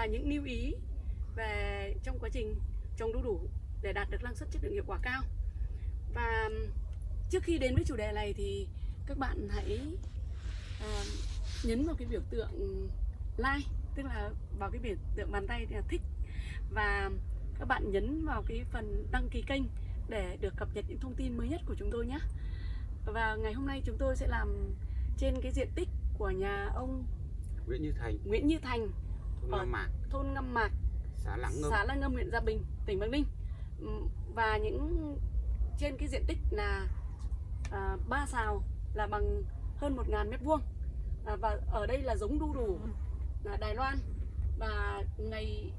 và những lưu ý về trong quá trình trồng đu đủ để đạt được năng suất chất lượng hiệu quả cao. Và trước khi đến với chủ đề này thì các bạn hãy uh, nhấn vào cái biểu tượng like tức là vào cái biểu tượng bàn tay thì là thích. Và các bạn nhấn vào cái phần đăng ký kênh để được cập nhật những thông tin mới nhất của chúng tôi nhé. Và ngày hôm nay chúng tôi sẽ làm trên cái diện tích của nhà ông Nguyễn Như Thành. Nguyễn Như Thành thôn ở Nam Mạc. thôn Ngâm Mạc xã Lạng Ngâm. xã Lăng Ngâm huyện Gia Bình tỉnh Bắc Ninh. Và những trên cái diện tích là à, ba xào là bằng hơn 1.000 mét vuông. À, và ở đây là giống đu đủ là Đài Loan. Và ngày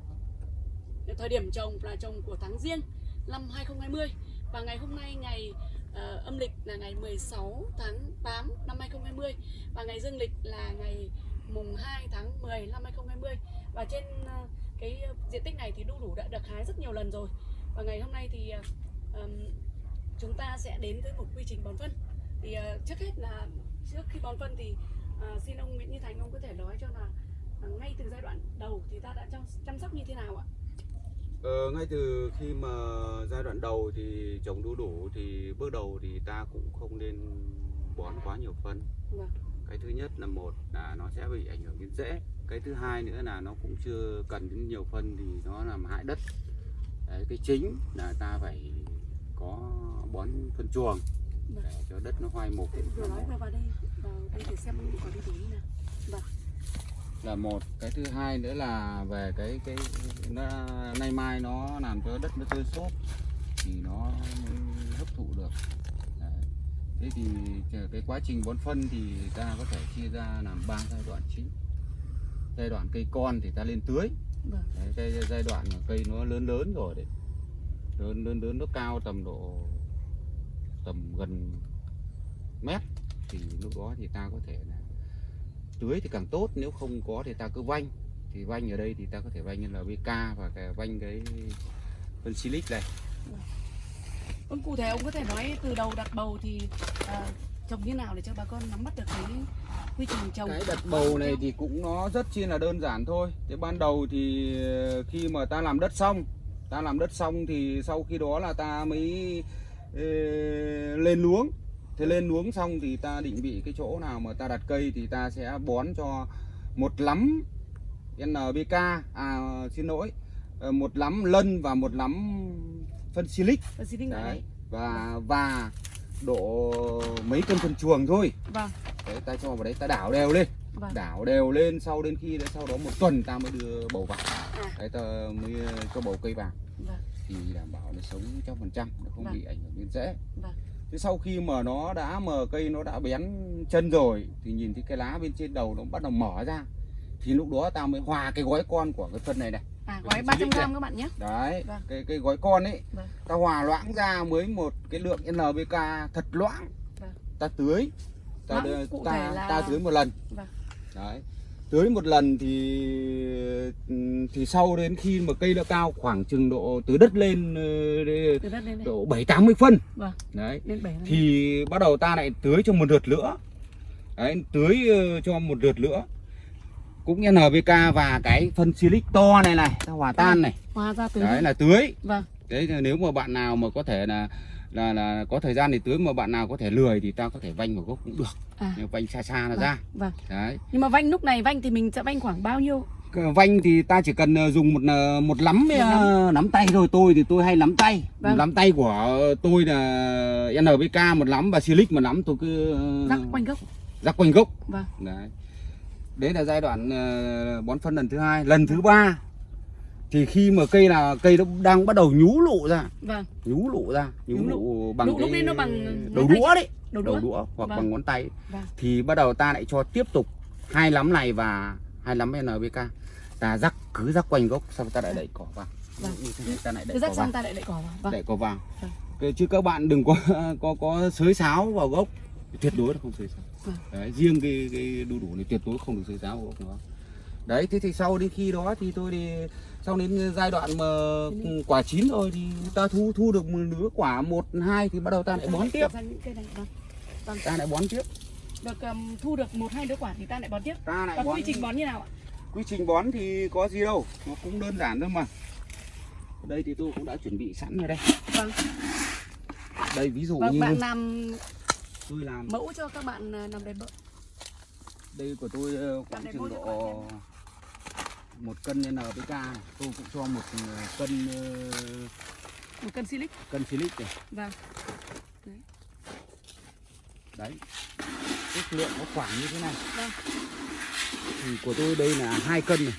thời điểm trồng là trồng của tháng riêng năm 2020 và ngày hôm nay ngày ờ, âm lịch là ngày 16 tháng 8 năm 2020 và ngày dương lịch là ngày mùng 2 tháng 10 năm 2020 và trên ờ, cái diện tích này thì đu đủ đã được hái rất nhiều lần rồi và ngày hôm nay thì ờ, ừm, chúng ta sẽ đến với một quy trình bón phân thì ờ, trước hết là trước khi bón phân thì ờ, xin ông Nguyễn Như Thành ông có thể nói cho là ờ, ngay từ giai đoạn đầu thì ta đã chăm, chăm sóc như thế nào ạ? ờ, ngay từ khi mà giai đoạn đầu thì trồng đu đủ thì bước đầu thì ta cũng không nên bón quá nhiều phân Vâng. Cái thứ nhất là một là nó sẽ bị ảnh hưởng đến rễ cái thứ hai nữa là nó cũng chưa cần đến nhiều phân thì nó làm hại đất Đấy, cái chính là ta phải có bón phân chuồng Vâng. để cho đất nó hoai mục Vừa nói vừa vào đây vào đây để xem quả đu đủ như nào. Vâng. là một cái thứ hai nữa là về cái cái nó, nay mai nó làm cho đất nó tơi xốp thì nó hấp thụ được. Thế thì cái quá trình bón phân thì ta có thể chia ra làm ba giai đoạn chính. Giai đoạn cây con thì ta lên tưới. Vâng. đấy, cái giai đoạn mà cây nó lớn lớn rồi đấy. Lớn lớn lớn nó cao tầm độ tầm gần mét thì lúc đó thì ta có thể là tưới thì càng tốt nếu không có thì ta cứ vanh. Thì vanh ở đây thì ta có thể vanh như là BK và cái vanh cái phân silic này Vâng, cụ thể ông có thể nói từ đầu đặt bầu thì à, trồng như nào để cho bà con nắm bắt được cái quy trình trồng. cái đặt bầu này thì cũng nó rất chi là đơn giản thôi thế ban đầu thì ờ, khi mà ta làm đất xong ta làm đất xong thì sau khi đó là ta mới ờ, lên luống thế lên luống xong thì ta định vị cái chỗ nào mà ta đặt cây thì ta sẽ bón cho một lắm NPK à xin lỗi ờ, một lắm lân và một lắm phân silic xin loại đấy và và độ mấy cân phân chuồng thôi Vâng. đấy ta cho vào đấy ta đảo đều lên Vâng. đảo đều lên sau đến khi sau đó một tuần ta mới đưa bầu vào À. đấy ta mới cho bầu cây vào Vâng. thì đảm bảo nó sống trăm phần trăm nó không Vâng. bị ảnh hưởng đến rễ Vâng. thế sau khi mà nó đã mà cây nó đã bén chân rồi thì nhìn thấy cái lá bên trên đầu nó bắt đầu mở ra thì lúc đó ta mới hòa cái gói con của cái phân này này À, gói xin 300 lít này. gram các bạn nhé. đấy Vâng. cái cái gói con ấy Vâng. ta hòa loãng ra mới một cái lượng NPK thật loãng Vâng. ta tưới ta đưa- ta, là- ta tưới một lần Vâng. đấy tưới một lần thì thì sau đến khi mà cây đã cao khoảng chừng độ từ đất lên ờ, Từ đất lên độ bảy tám mươi phân Vâng. đấy Lên 7 thì bắt đầu ta lại tưới cho một lượt nữa đấy, tưới ờ, cho một lượt nữa cũng NPK và cái phân silic to này này ta hòa tan này Hòa ra từ đấy là tưới Vâng. đấy nếu mà bạn nào mà có thể là là là có thời gian thì tưới mà bạn nào có thể lười thì ta có thể vanh vào gốc cũng được À. nhưng vanh xa xa là Vâng. ra Vâng. đấy Nhưng mà vanh lúc này vanh thì mình sẽ vanh khoảng bao nhiêu? Vanh thì ta chỉ cần ờ, dùng một ờ, một nắm Một ờ, nắm tay thôi tôi thì tôi hay nắm tay Vâng. nắm tay của tôi là NPK một nắm và Silic một nắm tôi cứ Rắc quanh gốc. rắc quanh gốc Vâng. đấy đấy là giai đoạn ờ, bón phân lần thứ hai lần thứ ba thì khi mà cây là cây nó đang bắt đầu nhú lụ ra Vâng. nhú lụ ra nhú, Nhú lụ. lụ bằng Lụ cái nó bằng đầu đũa đấy Đầu đầu đũa. đũa hoặc Vâng. bằng ngón tay Vâng. thì bắt đầu ta lại cho tiếp tục hai lắm này và hai lắm NPK ta rắc cứ rắc quanh gốc xong ta lại đẩy cỏ vào Vâng. ta lại đẩy cỏ vào ta lại đậy cỏ vào. Vâng. đẩy cỏ vào Vâng. Chứ các bạn đừng có có có xới sáo vào gốc tuyệt đối là không xới sáo Vâng. đấy riêng cái cái đu đủ này tuyệt đối không được xới sáo gốc nó đấy thế thì sau đến khi đó thì tôi đi sau đến giai đoạn mà quả chín rồi thì ta thu thu được một nửa quả một hai thì bắt đầu ta lại bón tiếp vâng. Vâng. ta lại bón tiếp Được um, thu được một hai đứa quả thì ta lại bón tiếp. ta lại Và bón quy trình bón như nào ạ? quy trình bón thì có gì đâu nó cũng đơn giản thôi mà đây thì tôi cũng đã chuẩn bị sẵn rồi đây Vâng. đây ví dụ Vâng, như bạn làm tôi làm. Mẫu cho các bạn à, làm đẹp bợ. đây của tôi ờ, khoảng chừng độ một cân NPK này. Tôi cũng cho một ờ, cân ờ, Một cân silic. cân silic này Vâng. đấy. Ước lượng nó khoảng như thế này. Vâng. thì của tôi đây là hai cân này.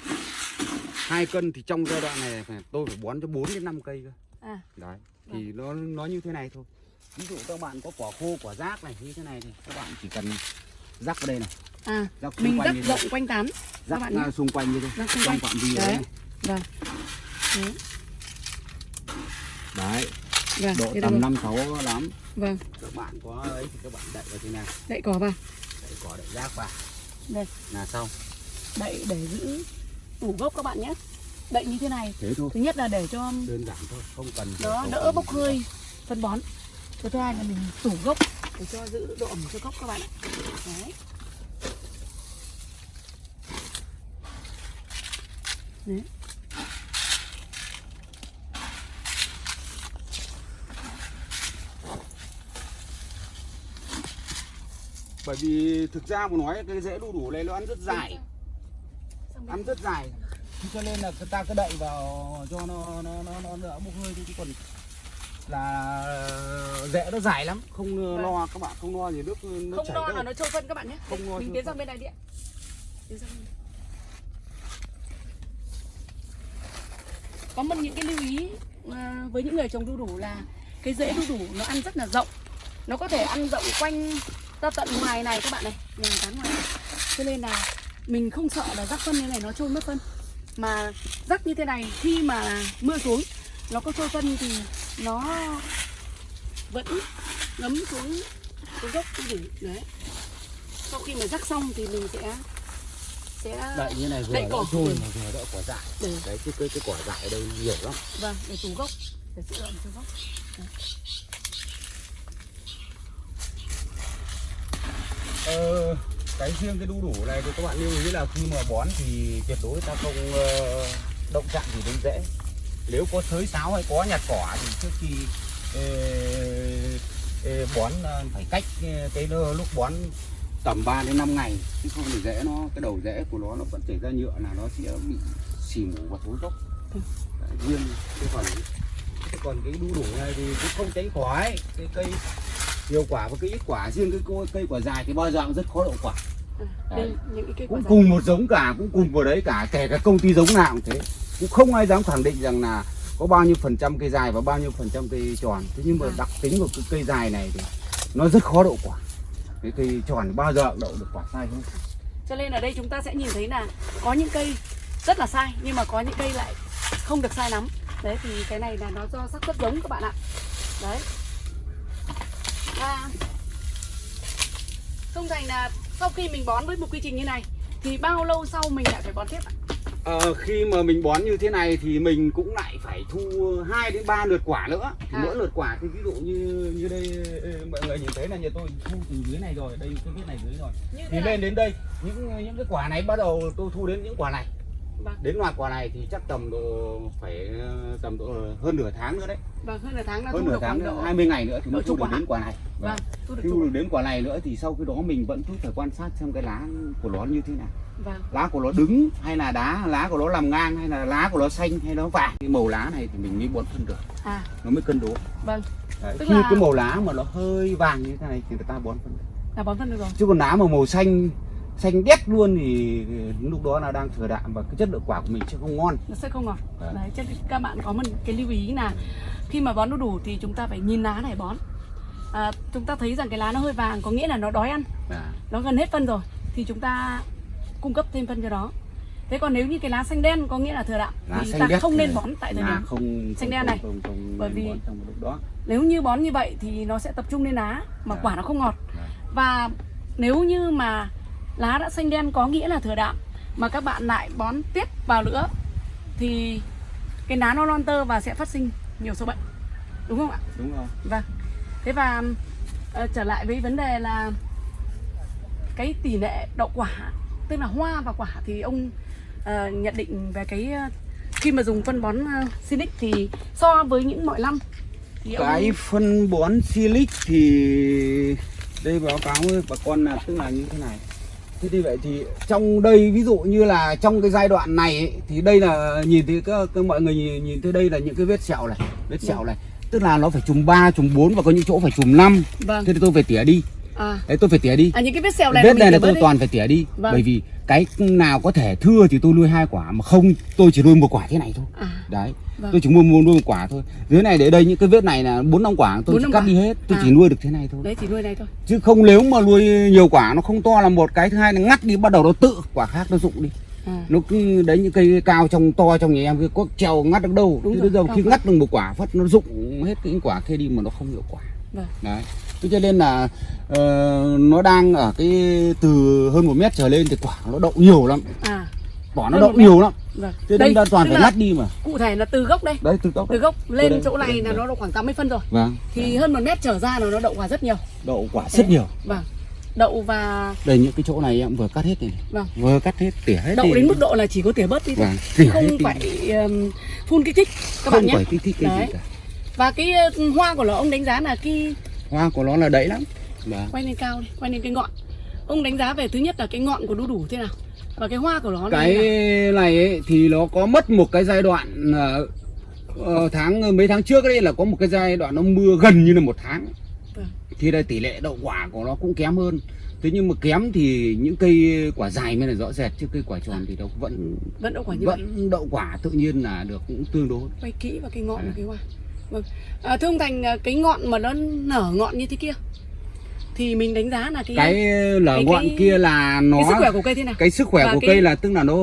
Hai cân thì trong giai đoạn này phải tôi phải bón cho 4 đến 5 cây cơ. À, đấy. Thì nó nó như thế này thôi ví dụ các bạn có quả khô quả rác này như thế này thì các bạn chỉ cần rắc vào đây này à, rắc mình rắc rộng quanh tán. rắc bạn nhé. ra xung quanh như thế Rắc xung quanh. phạm vi Đấy. đấy. Vâng. Đấy. đấy Vâng, độ tầm năm sáu lắm Vâng, các bạn có ấy thì các bạn đậy vào thế này đậy cỏ vào. đậy cỏ đậy rác vào Đây, là xong đậy để giữ tủ gốc các bạn nhé. Đậy như thế này. thế thôi Thứ nhất là để cho đơn giản thôi không cần không đỡ bốc hơi phân bón. Cái thứ hai là mình tủ gốc để cho giữ độ ẩm cho gốc các bạn ạ. Đấy. Đấy. bởi vì thực ra mà nói cái rễ đu đủ này nó ăn rất dài ăn rất dài cho nên là ta cứ đậy vào cho nó nó nó nó đỡ bốc hơi chứ còn là rễ nó dài lắm. Không Vâng. lo các bạn không lo gì nước nó không lo là nó trôi phân các bạn nhé. Không lo mình tiến sang bên này đi ạ. Tiến sang bên này. có một những cái lưu ý à, với những người trồng đu đủ là cái rễ đu đủ nó ăn rất là rộng. Nó có thể ăn rộng quanh ra tận ngoài này các bạn này nhà tán ngoài này. cho nên là mình không sợ là rắc phân như này nó trôi mất phân. Mà rắc như thế này khi mà mưa xuống nó có trôi phân thì nó vẫn ngấm xuống cái gốc đu đủ đấy. Sau khi mà rắc xong thì mình sẽ sẽ đậy như này vừa Đậy cỏ. Ừ. mà vừa đỡ quả dại. Để. Đấy cái cái, cái quả dại ở đây nhiều lắm. Vâng để tủ gốc. Để giữ ẩm cho gốc. Ờ, cái riêng cái đu đủ này thì các bạn lưu ý là khi mà bón thì tuyệt đối ta không ờ, động chạm gì đến rễ nếu có thới sáo hay có nhặt cỏ thì trước khi ờ, ờ, bón ờ, phải cách cái lúc bón tầm 3 đến 5 ngày chứ không thì rễ nó cái đầu rễ của nó nó vẫn chảy ra nhựa là nó sẽ bị xì mù và thối gốc. Riêng cái còn cái còn cái đu đủ này thì cũng không tránh khỏi cái cây nhiều quả và cái ít quả riêng cái cô- cây quả dài thì bao giờ cũng rất khó đậu quả. À, đây những cái cây cũng cùng một giống cả cũng cùng vào đấy cả kể cả công ty giống nào cũng thế cũng không ai dám khẳng định rằng là có bao nhiêu phần trăm cây dài và bao nhiêu phần trăm cây tròn. Thế nhưng mà À. đặc tính của cái cây dài này thì nó rất khó đậu quả. Cái cây tròn bao giờ đậu được quả sai hơn cho nên ở đây chúng ta sẽ nhìn thấy là có những cây rất là sai nhưng mà có những cây lại không được sai lắm. Đấy thì cái này là nó do xác suất giống các bạn ạ. Đấy. Và không thành là sau khi mình bón với một quy trình như này thì bao lâu sau mình lại phải bón tiếp ạ Ờ, khi mà mình bón như thế này thì mình cũng lại phải thu 2 đến 3 lượt quả nữa. Thì À. Mỗi lượt quả thì ví dụ như như đây mọi người nhìn thấy là nhà tôi thu từ dưới này rồi, đây cái vết này dưới rồi. như Thì lên đến đây, những những cái quả này bắt đầu tôi thu đến những quả này. Vâng. Đến loạt quả này thì chắc tầm độ phải ờ, tầm độ hơn nửa tháng nữa đấy. vâng hơn nửa tháng là Hơn thu nửa tháng nữa, độ 20 ngày nữa thì mới thu chục được đến quả này. vâng thu được Thu được đến quả này nữa thì sau khi đó mình vẫn cứ phải quan sát xem cái lá của nó như thế nào. Vâng. Lá của nó đứng hay là đá lá của nó làm ngang hay là lá của nó xanh hay nó vàng. Cái màu lá này thì mình mới bón phân được. À. Nó mới cân đối. Vâng. Đấy, Tức khi là- cái màu lá mà nó hơi vàng như thế này thì người ta bón phân được. là bón phân được rồi. Chứ còn lá mà màu xanh xanh đét luôn thì lúc đó là đang thừa đạm và cái chất lượng quả của mình sẽ không ngon. Nó sẽ không ngọt Đấy. đấy các bạn có một cái lưu ý là khi mà bón đu đủ thì chúng ta phải nhìn lá này bón. À, chúng ta thấy rằng cái lá nó hơi vàng có nghĩa là nó đói ăn. À, nó gần hết phân rồi thì chúng ta cung cấp thêm phân cho nó thế còn nếu như cái lá xanh đen có nghĩa là thừa đạm lá thì ta không nên bón tại thời điểm không xanh không- đen này. không, không, Bởi nên vì- đó. nếu như bón như vậy thì nó sẽ tập trung lên lá mà Dạ. quả nó không ngọt. Dạ. và nếu như mà lá đã xanh đen có nghĩa là thừa đạm mà các bạn lại bón tiếp vào nữa thì cái lá nó non tơ và sẽ phát sinh nhiều sâu bệnh. Đúng không ạ? Đúng rồi. Vâng. Thế và ờ, trở lại với vấn đề là cái tỷ lệ đậu quả tức là hoa và quả thì ông ờ, nhận định về cái ờ, khi mà dùng phân bón uh, Sinic thì so với những mọi năm thì ông- cái phân bón silic thì đây báo cáo với bà con là tức là như thế này thế thì vậy thì trong đây ví dụ như là trong cái giai đoạn này ấy, thì đây là nhìn thấy các, các mọi người nhìn, nhìn thấy đây là những cái vết sẹo này vết sẹo này. Tức là nó phải chùm 3, chùm 4 và có những chỗ phải chùm 5 vâng. Thế thì tôi phải tỉa đi. À, đấy tôi phải tỉa đi. À những cái vết sẹo này vết này là tôi đi. toàn phải tỉa đi. Vâng. bởi vì cái nào có thể thưa thì tôi nuôi hai quả mà không tôi chỉ nuôi một quả thế này thôi. À, đấy Vâng. tôi chỉ mua mua nuôi một quả thôi. Dưới này để đây những cái vết này là bốn năm quả tôi Bốn chỉ năm cắt quả. đi hết tôi À. chỉ nuôi được thế này thôi. Đấy chỉ nuôi này thôi. Chứ không nếu mà nuôi nhiều quả nó không to là một cái thứ hai là ngắt đi bắt đầu nó tự quả khác nó rụng đi. À, nó cứ đấy những cây cao trong to trong nhà em cái có treo ngắt được đâu. Đúng rồi, bây giờ khi ngắt được một quả phát nó rụng hết những quả kia đi mà nó không hiệu quả. Vâng. Đấy thế cho nên là ờ, nó đang ở cái từ hơn một mét trở lên thì quả nó đậu nhiều lắm. À. Quả nó đậu nhiều lắm. Vâng. Thế nên ta toàn phải ngắt đi mà. cụ thể là từ gốc đây. Đấy từ gốc từ gốc lên đây, chỗ này đây, là đây. nó độ khoảng 80 phân rồi. Vâng. Thì hơn một mét trở ra là nó đậu quả rất nhiều. Đậu quả rất nhiều. Vâng. Đậu và đây những cái chỗ này em vừa cắt hết này. Vâng. Vừa cắt hết tỉa hết đậu đến mức độ là chỉ có tỉa bớt đi thôi. Vâng không phải um, phun kích thích các không bạn nhé. phải kích thích cái Đấy. gì cả. Và cái uh, hoa của nó ông đánh giá là cái hoa của nó là đẫy lắm. Vâng. Quay lên cao đi quay lên cái ngọn. Ông đánh giá về thứ nhất là cái ngọn của đu đủ thế nào? Và cái hoa của nó cái này ấy, thì nó có mất một cái giai đoạn ờ, ờ, tháng mấy tháng trước đây là có một cái giai đoạn nó mưa gần như là một tháng. Vâng. thì đây tỷ lệ đậu quả của nó cũng kém hơn. Thế nhưng mà kém thì những cây quả dài mới là rõ rệt chứ cây quả tròn thì nó vẫn vẫn đậu quả như vậy. vẫn đậu quả tự nhiên là được cũng tương đối. Quay kỹ vào cái ngọn À. và cái hoa vâng. À, thưa ông thành à, cái ngọn mà nó nở ngọn như thế kia thì mình đánh giá là cái cái lở cái- ngọn cái- kia là nó cái sức khỏe của cây thế nào? cái sức khỏe Và của cái- cây là tức là nó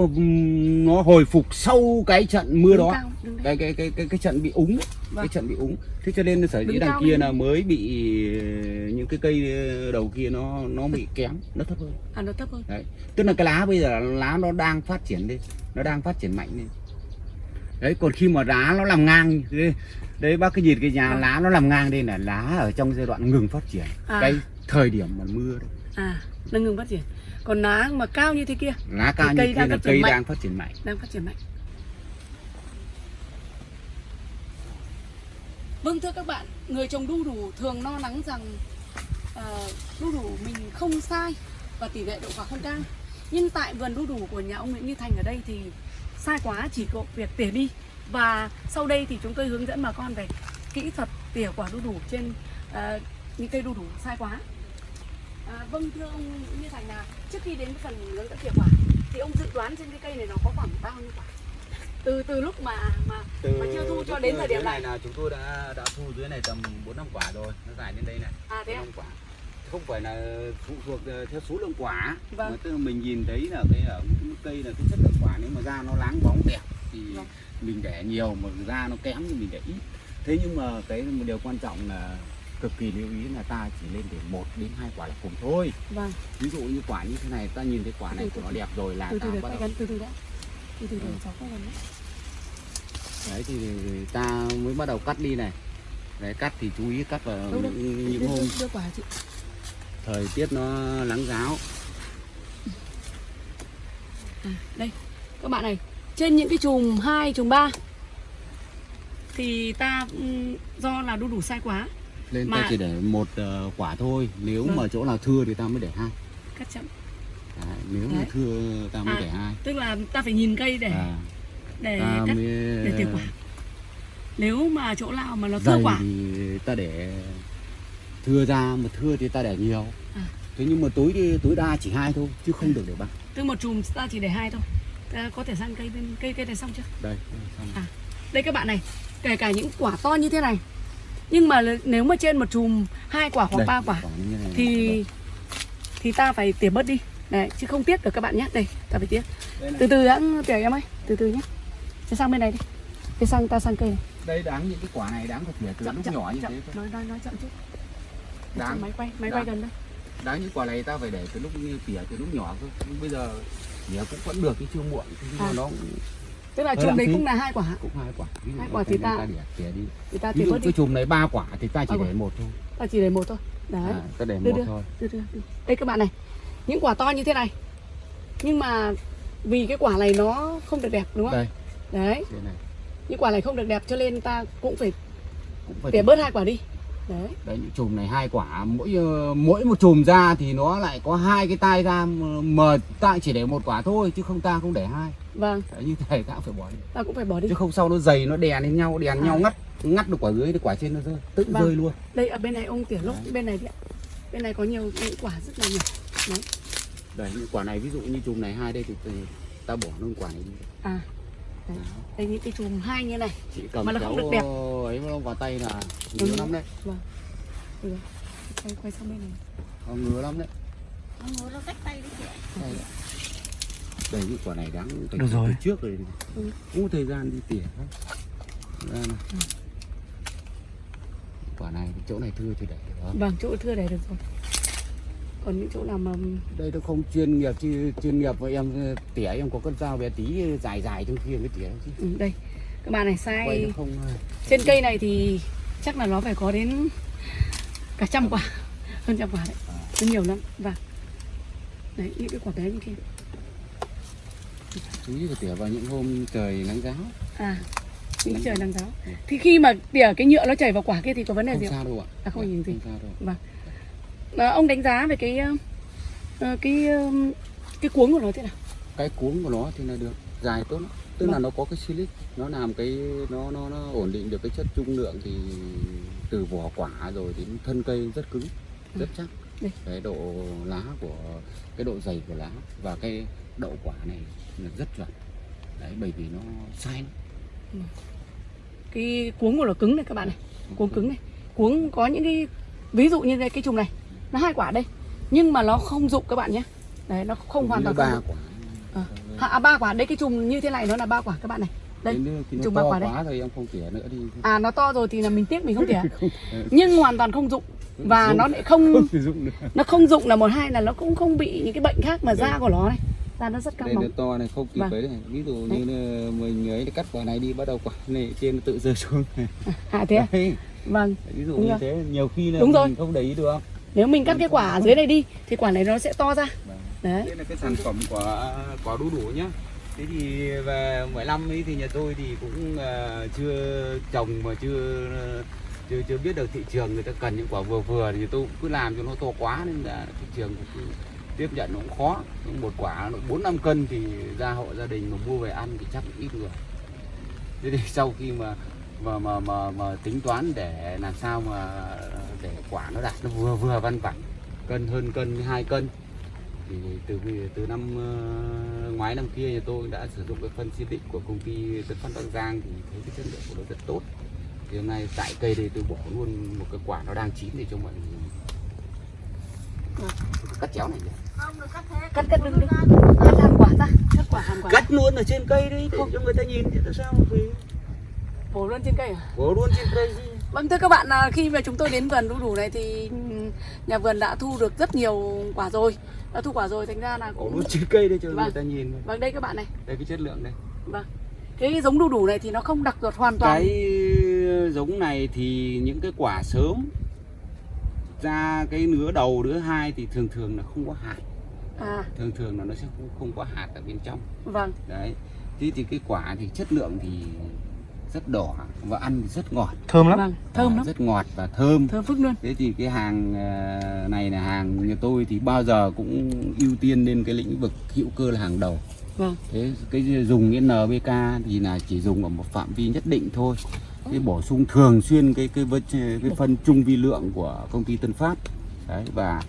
nó hồi phục sau cái trận mưa Đứng đó. cao, cái cái cái cái cái trận bị úng Vâng. cái trận bị úng. Thế cho nên sở dĩ đằng kia là mới bị những cái cây đầu kia nó nó bị kém nó thấp hơn. À nó thấp hơn. Đấy. Tức là cái lá bây giờ lá nó đang phát triển lên nó đang phát triển mạnh lên đấy còn khi mà lá nó làm ngang đấy, đấy bác cái nhìn cái nhà Vâng. lá nó làm ngang đây là lá ở trong giai đoạn ngừng phát triển À. cái thời điểm mà mưa đấy à nó ngừng phát triển còn lá mà cao như thế kia lá cao như cây đang là cây mạnh. đang phát triển mạnh đang phát triển mạnh vâng thưa các bạn người trồng đu đủ thường lo lắng rằng ờ, đu đủ mình không sai và tỷ lệ đậu quả không cao nhưng tại vườn đu đủ của nhà ông Nguyễn Như Thành ở đây thì sai quá chỉ có việc tỉa đi. Và sau đây thì chúng tôi hướng dẫn bà con về kỹ thuật tỉa quả đu đủ trên ờ, những cây đu đủ sai quá. À, vâng thưa ông Như Thành là trước khi đến phần hướng dẫn tỉa quả thì ông dự đoán trên cái cây này nó có khoảng bao nhiêu quả? Từ từ lúc mà mà mà chưa thu cho đến thời điểm này. là chúng tôi đã đã thu dưới này tầm 4 năm quả rồi nó dài đến đây này. À thế bốn à? năm quả không phải là phụ thuộc ờ, theo số lượng quả. Vâng. mà tức là mình nhìn thấy là cái ở cái cây là cái chất lượng quả nếu mà da nó láng bóng đẹp thì Vâng. mình để nhiều mà da nó kém thì mình để ít. Thế nhưng mà cái một điều quan trọng là cực kỳ lưu ý là ta chỉ lên để một đến hai quả là cùng thôi. Vâng. Ví dụ như quả như thế này ta nhìn thấy quả này Từ của từ nó đẹp rồi là từ ta bắt đầu gần từ từ đã. Từ từ để Ừ. cháu đấy thì ta mới bắt đầu cắt đi này. Đấy cắt thì chú ý cắt vào những, những đưa, hôm đưa, đưa quả chị thời tiết nó nắng giáo. À, đây các bạn này trên những cái chùm 2, chùm 3 thì ta ừm, do là đu đủ sai quá. Lên Mà- ta chỉ để một ờ, quả thôi nếu Vâng. mà chỗ nào thưa thì ta mới để hai. Cắt chậm. Đấy, nếu mà thưa ta mới À, để hai. tức là ta phải nhìn cây để à, để cắt mới để tỉa quả. Nếu mà chỗ nào mà nó thưa dày quả. thì ta để thưa ra mà thưa thì ta để nhiều. À. thế nhưng mà tối đi tối đa chỉ hai thôi chứ không được để ba. Tức một chùm ta chỉ để hai thôi. Ta có thể sang cây bên cây cây này xong chưa? Đây xong. À. đây các bạn này kể cả những quả to như thế này nhưng mà nếu mà trên một chùm hai quả hoặc Đây, ba quả như này. thì thì ta phải tỉa bớt đi. Đấy chứ không tiếc được các bạn nhé. Đây ta phải tiếc đây, từ từ đã tỉa em ơi từ từ nhé. Sẽ sang bên này đi. Cái sang ta sang cây này. Đây đáng những cái quả này đáng phải tỉa từ lúc nhỏ như chậm. thế cơ. nói nói nói chậm chút Đáng. máy quay máy quay gần đây. Đáng những quả này ta phải để từ lúc như tỉa từ lúc nhỏ cơ. Nhưng bây giờ tỉa cũng vẫn được cái chưa muộn. Nhưng À. nó cũng, tức là chùm đấy cũng là hai quả. Cũng hai quả. Ví dụ Hai quả thì này ta- tỉa tỉa đi. người ta ví thì dụ cái chùm này ba quả thì ta chỉ À, để một thôi. Ta chỉ để một thôi. Đấy. À, ta để Đưa, một đưa. thôi. Đưa, đưa, đưa. đây các bạn này những quả to như thế này. Nhưng mà vì cái quả này nó không được đẹp đúng không đây. Đấy. Những quả này không được đẹp cho nên ta cũng phải cũng phải tỉa. bớt hai quả đi đấy. Đấy những chùm này hai quả. Mỗi ờ, mỗi một chùm ra thì nó lại có hai cái tai ra mà- ta chỉ để một quả thôi chứ không ta không để hai. Vâng. Đấy, như thế ta cũng phải bỏ đi. Ta cũng phải bỏ đi. Chứ không sau nó dày nó đè lên nhau đè À. nhau ngắt ngắt được quả dưới thì quả trên nó rơi tự Vâng. rơi luôn. Đây ở bên này ông tỉa lúc bên này ạ. Bên này có nhiều những quả rất là nhỏ đấy. Đấy những quả này ví dụ như chùm này hai đây thì, thì ta bỏ luôn quả này đi. À. đây những cái chùm hai như này chị cầm Mà nó không được đẹp. ấy nó vào tay là Ừ. ngứa lắm đấy ừ. quay quay sang bên này Nó ngứa lắm đấy Nó nó cách tay đấy chị ạ. đây đây những quả này đáng phải Được rồi. từ trước rồi Ừ. không có thời gian đi tỉa. Ra này. quả này cái chỗ này thưa thì để được không? vâng chỗ thưa để được rồi còn những chỗ nào mà đây nó không chuyên nghiệp chứ chuyên nghiệp mà em ờ, tỉa em có con dao bé tí dài dài trong kia mới tỉa chứ. Ừ, đây các bạn này sai không ờ, trên cây này thì chắc là nó phải có đến cả trăm quả hơn trăm quả đấy. Nó nhiều lắm. Và đấy những cái quả bé như kia. Chú ý phải tỉa vào những hôm trời nắng giáo. À những Nắng trời nắng giáo. thì khi mà tỉa cái nhựa nó chảy vào quả kia thì có vấn đề không gì không? sao đâu ạ. À, không nhìn gì. không sao đâu À, ông đánh giá về cái ờ, ờ, cái ờ, cái cuống của nó thế nào? Cái cuống của nó thì là được dài tốt lắm. Tức là Vâng. nó có cái silic nó làm cái nó nó nó ổn định được cái chất trung lượng thì từ vỏ quả rồi đến thân cây rất cứng rất chắc. Đây. cái độ lá của cái độ dày của lá và cái đậu quả này là rất chuẩn. Đấy bởi vì nó sai lắm. cái cuống của nó cứng này các bạn này cuống cứng này. Cuống có những cái ví dụ như đây cái chùm này nó hai quả đây. Nhưng mà nó không dụng các bạn nhé. Đấy nó không hoàn toàn ba quả. À, à, ba quả. Đây cái chùm như thế này nó là ba quả các bạn này. Đây nó chùm ba quả quá rồi em không tỉa nữa đi. À nó to rồi thì là mình tiếc mình không tỉa nhưng hoàn toàn không dụng. Và dụng. nó lại không dụng nó không dụng là một hai là nó cũng không bị những cái bệnh khác mà da của nó này. Da nó rất căng nó to này không kịp Vâng. ấy này. Ví dụ như là mình ấy cắt quả này đi bắt đầu quả này trên tự rơi xuống à thế à? Đấy, vâng. Ví dụ Đúng như rồi. thế nhiều khi là Đúng rồi. mình không để ý được nếu mình cắt cái quả ở dưới này đi thì quả này nó sẽ to ra. Đấy. Đây là cái sản phẩm của quả đu đủ nhá. Thế thì về 15 ấy thì nhà tôi thì cũng ờ, chưa trồng mà chưa chưa chưa biết được thị trường người ta cần những quả vừa vừa thì tôi cứ làm cho nó to quá nên là thị trường cũng tiếp nhận nó cũng khó. Một quả bốn năm cân thì ra hộ gia đình mà mua về ăn thì chắc ít người. Thế thì sau khi mà mà mà mà, mà tính toán để làm sao mà để quả nó đạt nó vừa vừa văn vẳng cân hơn cân hai cân. Thì từ từ năm ờ, ngoái năm kia nhà tôi đã sử dụng cái phân Silic của công ty Tân Phát Bắc Giang thì thấy cái chất lượng của nó rất tốt. Thì hôm nay tại cây đây tôi bỏ luôn một cái quả nó đang chín để cho mọi người dùng. cắt chéo này nhỉ? Không được cắt thế. cắt cắt đừng đi. Cắt. Hàn quả ra. Cắt quả hàn quả. Cắt luôn ở trên cây đi để cho người ta nhìn thì tại sao vì bổ luôn trên cây à? Bỏ luôn trên cây chứ Vâng thưa các bạn, à, khi mà chúng tôi đến vườn đu đủ này thì nhà vườn đã thu được rất nhiều quả rồi. Đã thu quả rồi thành ra là cũng luôn trên cây đây cho Vâng. người ta nhìn Vâng đây các bạn này. Đây cái chất lượng đây Vâng. Cái giống đu đủ này thì nó không đặc ruột hoàn toàn. Cái giống này thì những cái quả sớm ra cái nứa đầu nứa hai thì thường thường là không có hạt. À. Thường thường là nó sẽ không, không có hạt ở bên trong. Vâng. Đấy. Thế thì cái quả thì chất lượng thì rất đỏ và ăn thì rất ngọt. Thơm lắm. Vâng thơm À, lắm. rất ngọt và thơm. Thơm phức luôn. Thế thì cái hàng ờ, này là hàng nhà tôi thì bao giờ cũng ưu tiên lên cái lĩnh vực hữu cơ là hàng đầu. Vâng. Thế cái dùng cái NPK thì là chỉ dùng ở một phạm vi nhất định thôi. Cái bổ sung thường xuyên cái cái vật- cái phân trung vi lượng của công ty Tân Phát. Đấy và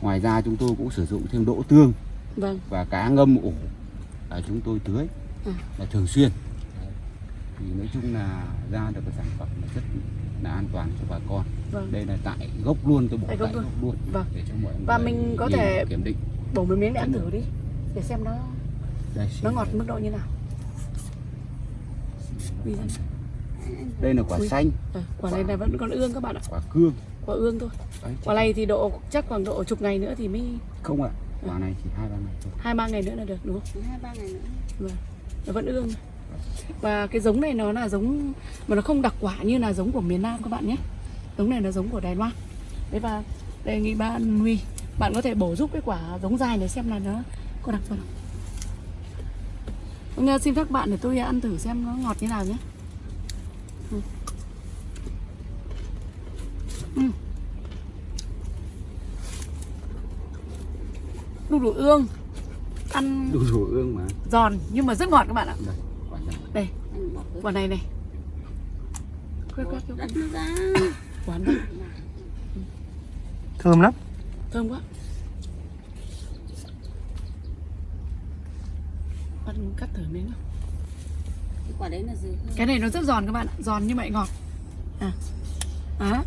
ngoài ra chúng tôi cũng sử dụng thêm đỗ tương Vâng. và cá ngâm ủ là chúng tôi tưới. Ừ. là thường xuyên. Thì nói chung là ra được cái sản phẩm là rất là an toàn cho bà con. Vâng. Đây là tại gốc luôn tôi bỏ Tại tại gốc gốc, luôn. luôn Vâng. để cho mọi người Và mình có thể- kiểm định. Bổ một miếng để ăn thử đi Để xem nó đây nó ngọt mức độ như nào. Đây là quả Ui. xanh. Ờ, Quả này là vẫn còn ương các bạn ạ. Quả cương. Quả ương thôi. Đấy, Quả này thì độ chắc khoảng độ chục ngày nữa thì mới không ạ quả này chỉ hai ba ngày thôi. Hai ba ngày nữa là được đúng không? Hai ba ngày nữa. Vâng, nó vẫn ương và cái giống này nó là giống mà nó không đặc quả như là giống của miền Nam các bạn nhé. Giống này là giống của Đài Loan. Đấy và đề nghị bạn Huy bạn có thể bổ giúp cái quả giống dài này xem là nó có đặc phần không Vâng, xin các bạn để tôi ăn thử xem nó ngọt như nào nhé. Ừ. đu đủ ương. Ăn đủ đủ ương mà. giòn nhưng mà rất ngọt các bạn ạ. Đây. quả đây quả này này. Quét quét quét. Quán đây. Thơm lắm. Thơm quá. Ăn cắt thử miếng nào. cái quả đấy là gì? Cái này nó rất giòn các bạn ạ giòn mà lại ngọt. À. À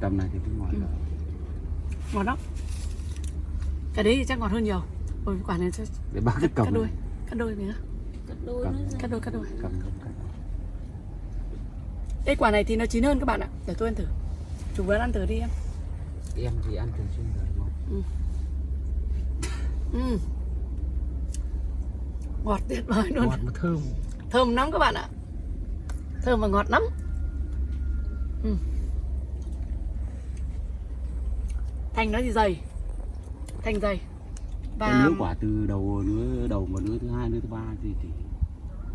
tầm này thì cũng ngọt Ừ. rồi ngọt lắm. Cái đấy thì chắc ngọt hơn nhiều Ôi, quả này chắc để bác cắt cầm đôi này. cắt đôi cắt đôi Cầm. nó ra cắt đôi cắt đôi. Cầm cầm đây quả này thì nó chín hơn các bạn ạ. Để tôi ăn thử. Chủ vườn ăn thử đi em. Em thì ăn thường xuyên rồi ngon ừ. ngọt tuyệt vời luôn. Ngọt mà thơm. Thơm lắm các bạn ạ. Thơm và ngọt lắm. Ừ. thành nó thì dày? Thành dày và và lứa quả từ đầu lứa đầu một lứa thứ hai lứa thứ ba thì, thì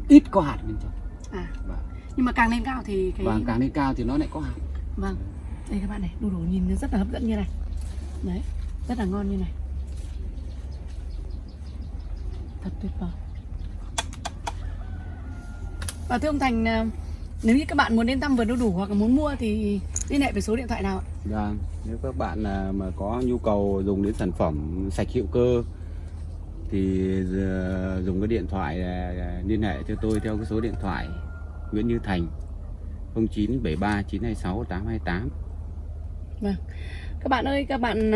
ít có hạt bên trong. À, và, nhưng mà càng lên cao thì cái và càng lên cao thì nó lại có hạt. Vâng. Đây các bạn này đu đủ nhìn nó rất là hấp dẫn như này. Đấy rất là ngon như này. Thật tuyệt vời. Và thưa ông Thành à, nếu như các bạn muốn đến thăm vườn đu đủ hoặc là muốn mua thì liên hệ với số điện thoại nào ạ? Vâng, nếu các bạn à, mà có nhu cầu dùng đến sản phẩm sạch hữu cơ thì ờ, dùng cái điện thoại à, liên hệ cho tôi theo cái số điện thoại Nguyễn Như Thành 0973 926 828. Vâng. Các bạn ơi, các bạn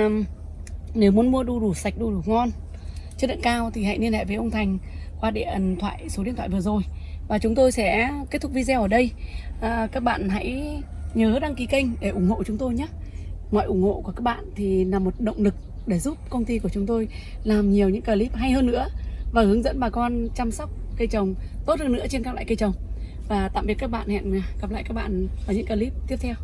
nếu muốn mua đu đủ sạch, đu đủ ngon, chất lượng cao thì hãy liên hệ với ông Thành qua điện thoại số điện thoại vừa rồi. Và chúng tôi sẽ kết thúc video ở đây. À, các bạn hãy nhớ đăng ký kênh để ủng hộ chúng tôi nhé. Mọi ủng hộ của các bạn thì là một động lực để giúp công ty của chúng tôi làm nhiều những clip hay hơn nữa và hướng dẫn bà con chăm sóc cây trồng tốt hơn nữa trên các loại cây trồng. Và tạm biệt các bạn, hẹn gặp lại các bạn ở những clip tiếp theo.